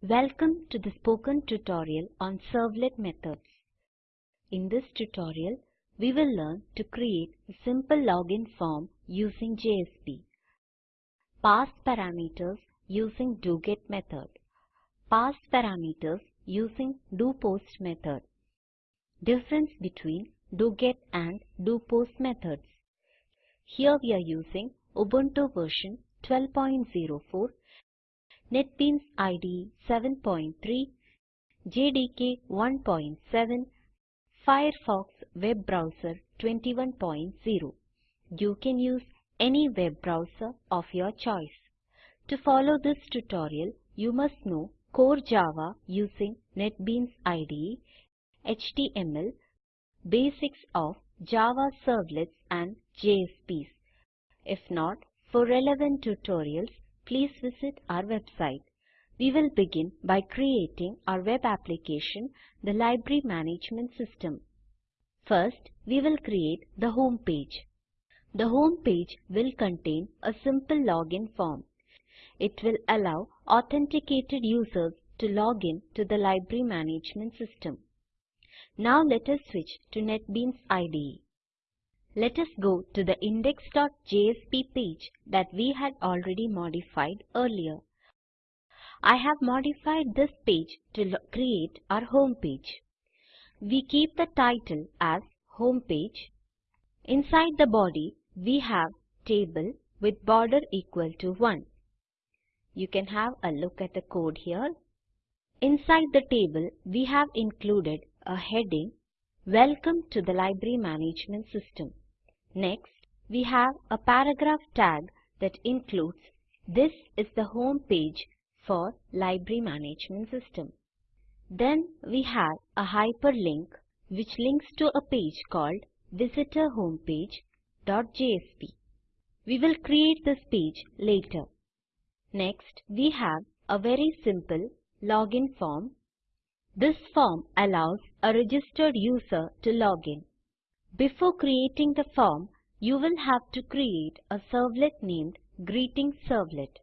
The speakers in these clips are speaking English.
Welcome to the spoken tutorial on servlet methods. In this tutorial, we will learn to create a simple login form using JSP, pass parameters using doGet method, pass parameters using doPost method, difference between doGet and doPost methods. Here we are using Ubuntu version 12.04 NetBeans IDE 7.3, JDK 1.7, Firefox web browser 21.0. You can use any web browser of your choice. To follow this tutorial, you must know core Java using NetBeans IDE, HTML, basics of Java servlets and JSPs. If not, for relevant tutorials, please visit our website. We will begin by creating our web application, the Library Management System. First, we will create the home page. The home page will contain a simple login form. It will allow authenticated users to log in to the Library Management System. Now let us switch to NetBeans IDE. Let us go to the index.jsp page that we had already modified earlier. I have modified this page to create our home page. We keep the title as home page. Inside the body, we have table with border equal to 1. You can have a look at the code here. Inside the table, we have included a heading Welcome to the Library Management System. Next, we have a paragraph tag that includes this is the home page for Library Management System. Then we have a hyperlink which links to a page called visitor homepage.jsp. We will create this page later. Next, we have a very simple login form this form allows a registered user to log in. Before creating the form, you will have to create a servlet named Greeting Servlet.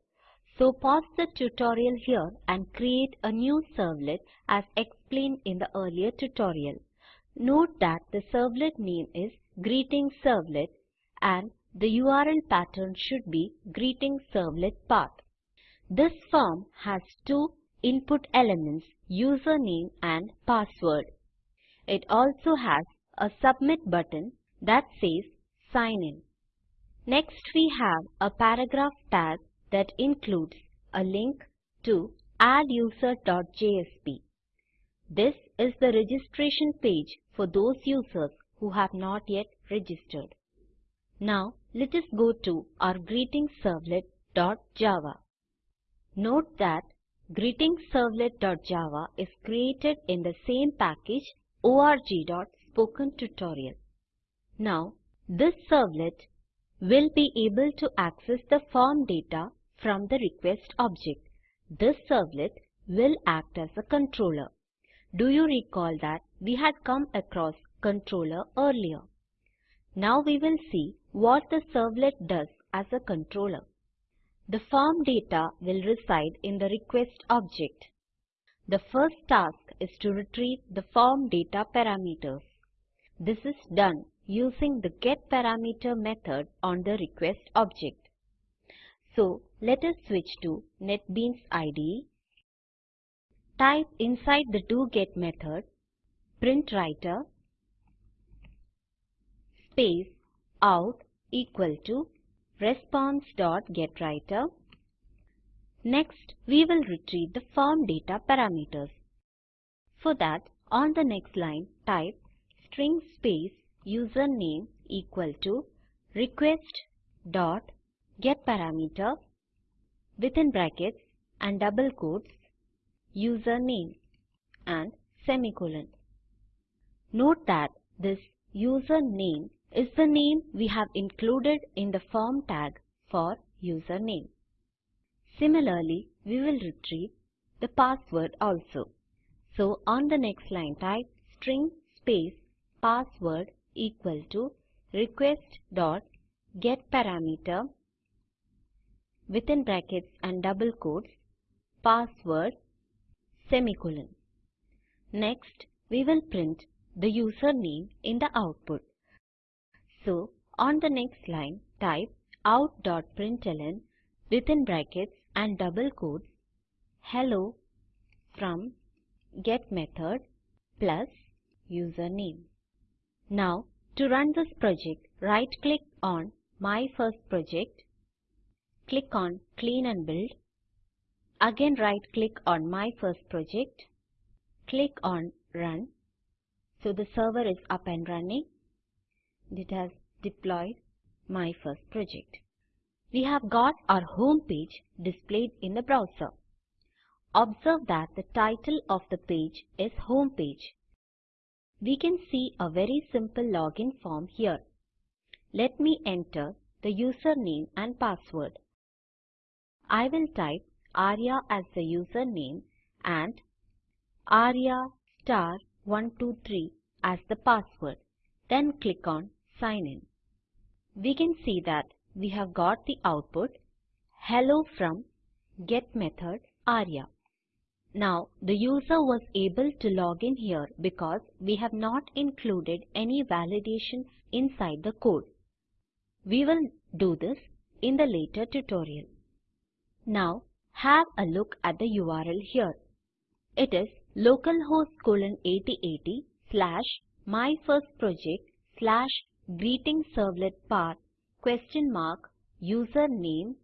So pause the tutorial here and create a new servlet as explained in the earlier tutorial. Note that the servlet name is Greeting Servlet and the URL pattern should be Greeting Servlet path. This form has two input elements username and password. It also has a submit button that says sign in. Next we have a paragraph tag that includes a link to adduser.jsp. This is the registration page for those users who have not yet registered. Now let us go to our greetingservlet.java. Note that Greetingservlet.java is created in the same package org.spokentutorial. Now, this servlet will be able to access the form data from the request object. This servlet will act as a controller. Do you recall that we had come across controller earlier? Now we will see what the servlet does as a controller. The form data will reside in the request object. The first task is to retrieve the form data parameters. This is done using the getParameter method on the request object. So let us switch to NetBeans IDE. Type inside the doGet method printWriter space out equal to response.getWriter. Next, we will retrieve the form data parameters. For that, on the next line, type string space username equal to request dot get parameter within brackets and double quotes username and semicolon. Note that this username is the name we have included in the form tag for username. Similarly, we will retrieve the password also. So on the next line type string space password equal to request dot get parameter within brackets and double quotes password semicolon. Next, we will print the username in the output. So, on the next line, type out.println within brackets and double quotes hello from get method plus username. Now, to run this project, right click on My First Project, click on Clean and Build, again right click on My First Project, click on Run. So the server is up and running. It has deployed My First Project. We have got our home page displayed in the browser. Observe that the title of the page is Home Page. We can see a very simple login form here. Let me enter the username and password. I will type Arya as the username and Arya star 123 as the password. Then click on Sign In. We can see that we have got the output Hello from get method Arya. Now the user was able to log in here because we have not included any validation inside the code. We will do this in the later tutorial. Now have a look at the URL here. It is localhost colon 8080 slash myfirstproject slash greeting servlet path question mark username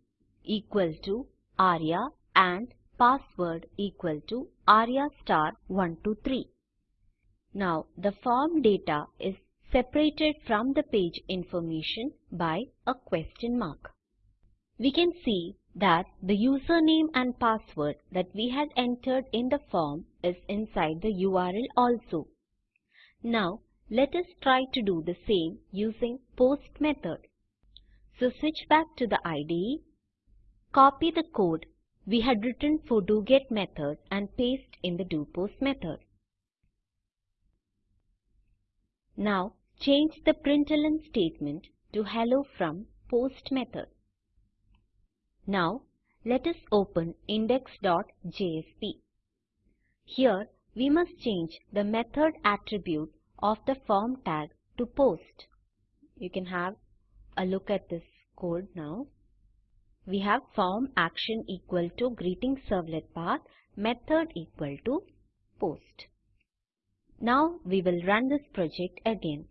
equal to Arya and password equal to arya star 123. Now the form data is separated from the page information by a question mark. We can see that the username and password that we had entered in the form is inside the URL also. Now let us try to do the same using post method. So switch back to the IDE, copy the code we had written for doGet method and paste in the doPost method. Now change the println statement to hello from post method. Now let us open index.jsp. Here we must change the method attribute of the form tag to post. You can have a look at this code now we have form action equal to greeting servlet path method equal to post. Now we will run this project again.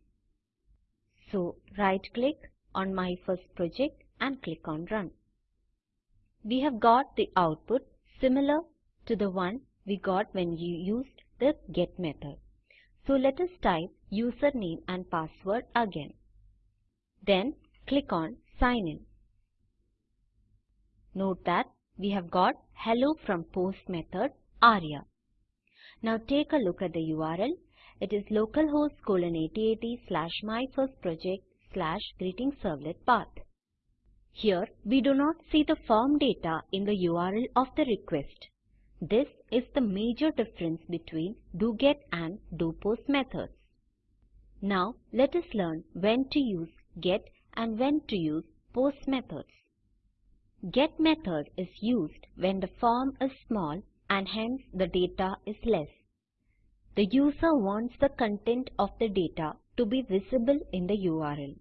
So right click on my first project and click on run. We have got the output similar to the one we got when you used the get method. So let us type username and password again. Then click on sign in. Note that we have got hello from post method Arya. Now take a look at the URL. It is localhost colon 8080 slash myfirstproject slash greeting servlet path. Here we do not see the form data in the URL of the request. This is the major difference between doGet and doPost methods. Now let us learn when to use get and when to use post methods. Get method is used when the form is small and hence the data is less. The user wants the content of the data to be visible in the URL.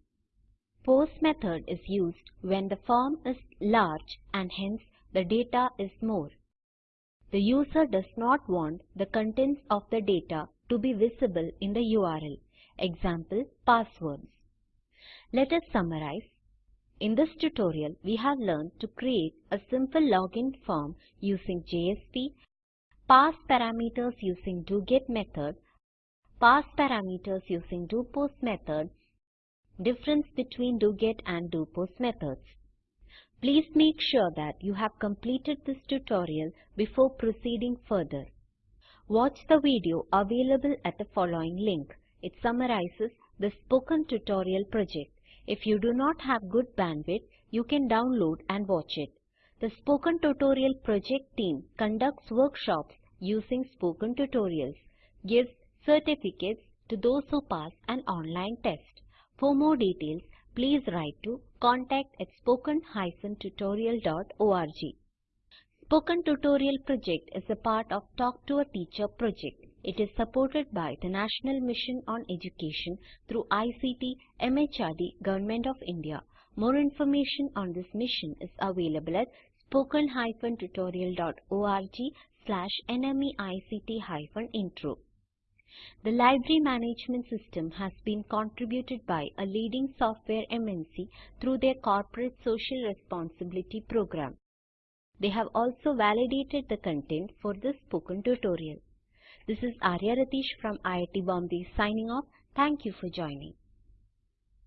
Post method is used when the form is large and hence the data is more. The user does not want the contents of the data to be visible in the URL. Example, passwords. Let us summarize in this tutorial, we have learned to create a simple login form using JSP, pass parameters using doGet method, pass parameters using doPost method, difference between doGet and doPost methods. Please make sure that you have completed this tutorial before proceeding further. Watch the video available at the following link. It summarizes the spoken tutorial project. If you do not have good bandwidth, you can download and watch it. The Spoken Tutorial project team conducts workshops using Spoken Tutorials, gives certificates to those who pass an online test. For more details, please write to contact at spoken-tutorial.org. Spoken Tutorial project is a part of Talk to a Teacher project. It is supported by the National Mission on Education through ICT MHRD Government of India. More information on this mission is available at spoken-tutorial.org slash nmeict-intro. The library management system has been contributed by a leading software MNC through their corporate social responsibility program. They have also validated the content for this spoken tutorial. This is Arya Ratish from IIT Bombay signing off. Thank you for joining.